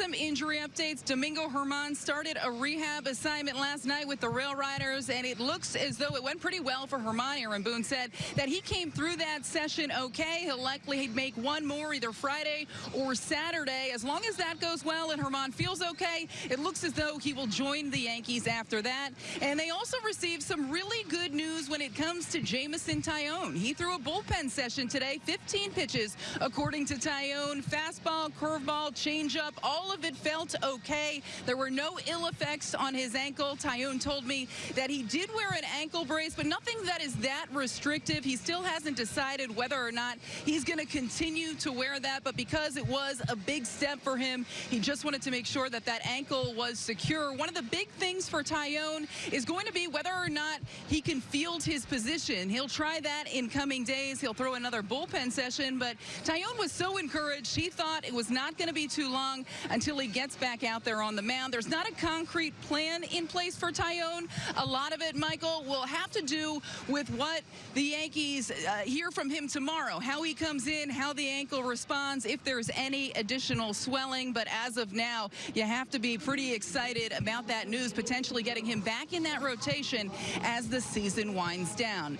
some injury updates. Domingo Germán started a rehab assignment last night with the Rail Riders, and it looks as though it went pretty well for Germán. Aaron Boone said that he came through that session okay. He'll likely make one more either Friday or Saturday. As long as that goes well and Germán feels okay, it looks as though he will join the Yankees after that. And they also received some really good news when it comes to Jameson Taillon. He threw a bullpen session today, 15 pitches, according to Taillon. Fastball, curveball, changeup, all of it felt okay. There were no ill effects on his ankle. Taillon told me that he did wear an ankle brace, but nothing that is that restrictive. He still hasn't decided whether or not he's going to continue to wear that, but because it was a big step for him, he just wanted to make sure that that ankle was secure. One of the big things for Taillon is going to be whether or not he can field his position. He'll try that in coming days. He'll throw another bullpen session, but Taillon was so encouraged. He thought it was not going to be too long until he gets back out there on the mound. There's not a concrete plan in place for Taillon. A lot of it, Michael, will have to do with what the Yankees uh, hear from him tomorrow, how he comes in, how the ankle responds, if there's any additional swelling. But as of now, you have to be pretty excited about that news, potentially getting him back in that rotation as the season winds down.